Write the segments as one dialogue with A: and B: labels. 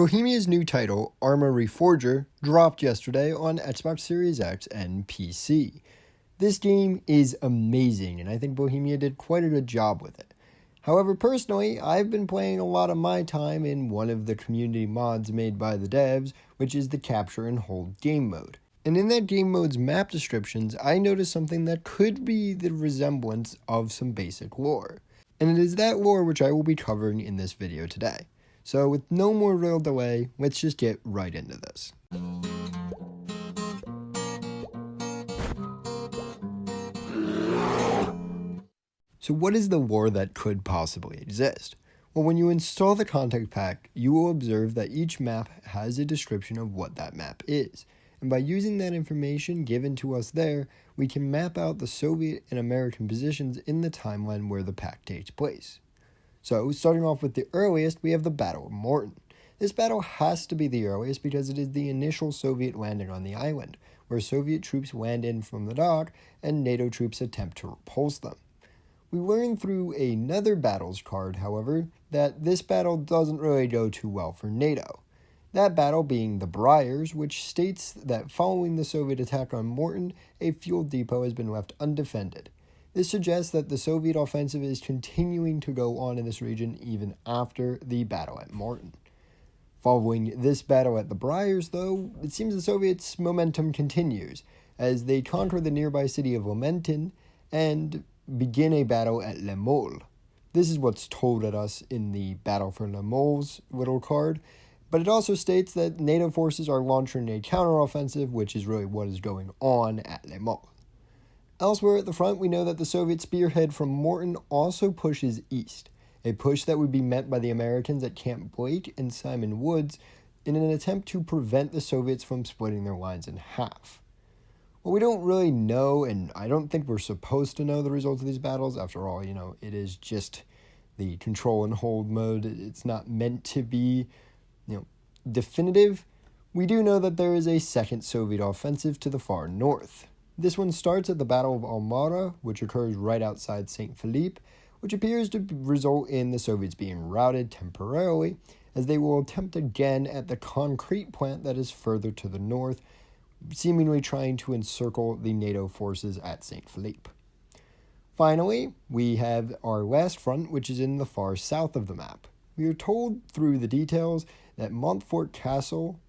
A: Bohemia's new title, Arma Reforger, dropped yesterday on Xbox Series X and PC. This game is amazing, and I think Bohemia did quite a good job with it. However, personally, I've been playing a lot of my time in one of the community mods made by the devs, which is the Capture and Hold game mode. And in that game mode's map descriptions, I noticed something that could be the resemblance of some basic lore. And it is that lore which I will be covering in this video today. So with no more real delay, let's just get right into this. So what is the war that could possibly exist? Well, when you install the context pack, you will observe that each map has a description of what that map is. And by using that information given to us there, we can map out the Soviet and American positions in the timeline where the pack takes place. So, starting off with the earliest, we have the Battle of Morton. This battle has to be the earliest because it is the initial Soviet landing on the island, where Soviet troops land in from the dock and NATO troops attempt to repulse them. We learn through another battles card, however, that this battle doesn't really go too well for NATO. That battle being the Briars, which states that following the Soviet attack on Morton, a fuel depot has been left undefended. This suggests that the Soviet offensive is continuing to go on in this region even after the battle at Morton. Following this battle at the Briars, though, it seems the Soviets' momentum continues as they conquer the nearby city of Lamentin and begin a battle at Le Mole. This is what's told at us in the Battle for Le Mole's little card, but it also states that NATO forces are launching a counteroffensive, which is really what is going on at Le Mole. Elsewhere at the front, we know that the Soviet spearhead from Morton also pushes east, a push that would be met by the Americans at Camp Blake and Simon Woods in an attempt to prevent the Soviets from splitting their lines in half. Well, we don't really know, and I don't think we're supposed to know the results of these battles. After all, you know, it is just the control and hold mode. It's not meant to be, you know, definitive. We do know that there is a second Soviet offensive to the far north. This one starts at the Battle of Almara, which occurs right outside St. Philippe, which appears to result in the Soviets being routed temporarily, as they will attempt again at the concrete plant that is further to the north, seemingly trying to encircle the NATO forces at St. Philippe. Finally, we have our last front, which is in the far south of the map. We are told through the details that Montfort Castle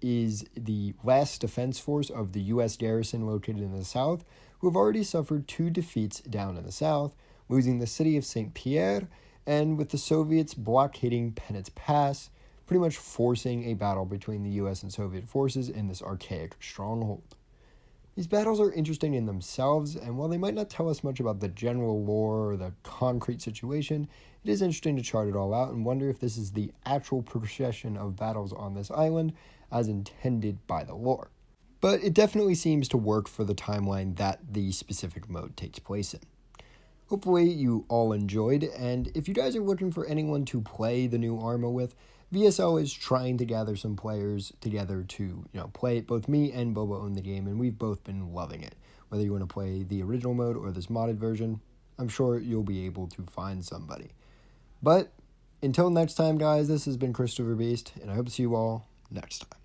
A: is the last defense force of the U.S. garrison located in the south, who have already suffered two defeats down in the south, losing the city of St. Pierre, and with the Soviets blockading Penetz Pass, pretty much forcing a battle between the US and Soviet forces in this archaic stronghold. These battles are interesting in themselves, and while they might not tell us much about the general lore or the concrete situation, it is interesting to chart it all out and wonder if this is the actual procession of battles on this island as intended by the lore. But it definitely seems to work for the timeline that the specific mode takes place in. Hopefully you all enjoyed, and if you guys are looking for anyone to play the new Arma with, VSL is trying to gather some players together to, you know, play it. Both me and Boba own the game, and we've both been loving it. Whether you want to play the original mode or this modded version, I'm sure you'll be able to find somebody. But until next time, guys, this has been Christopher Beast, and I hope to see you all next time.